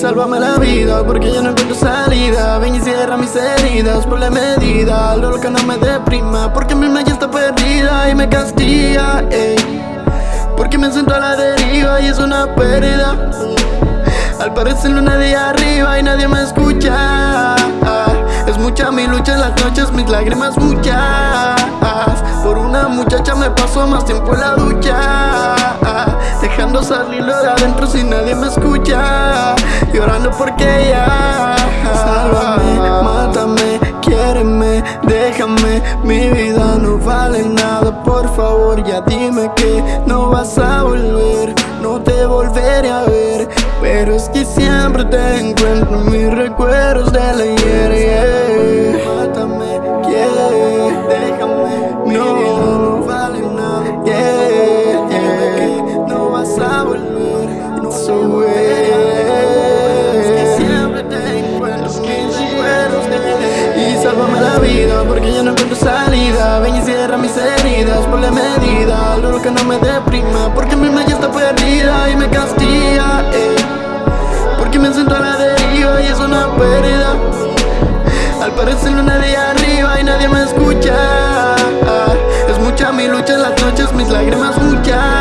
Sálvame la vida porque yo no encuentro salida. Ven y cierra mis heridas por la medida. Lo que no me deprima porque mi ya está perdida y me castiga. Porque me siento a la deriva y es una pérdida. Al parecer no nadie arriba y nadie me escucha. Es mucha mi lucha en las noches, mis lágrimas muchas. Por una muchacha me paso más tiempo en la ducha. Dejando salirlo de adentro si nadie me escucha Porque ella Sálvame, mátame, quiéreme, déjame. Mi vida no vale nada, por favor ya dime que no vas a volver. No te volveré a ver Pero es que siempre te encuentro en mis recuerdos de la ayer Y sálvame la vida porque yo no encuentro salida. Ven y cierra mis heridas por la medida Lo que no me deprima porque mi ya está perdida y me castiga eh. Porque me siento a la deriva y es una pérdida. Al parecer nadie arriba y nadie me escucha Es mucha mi lucha en las noches, mis lágrimas muchas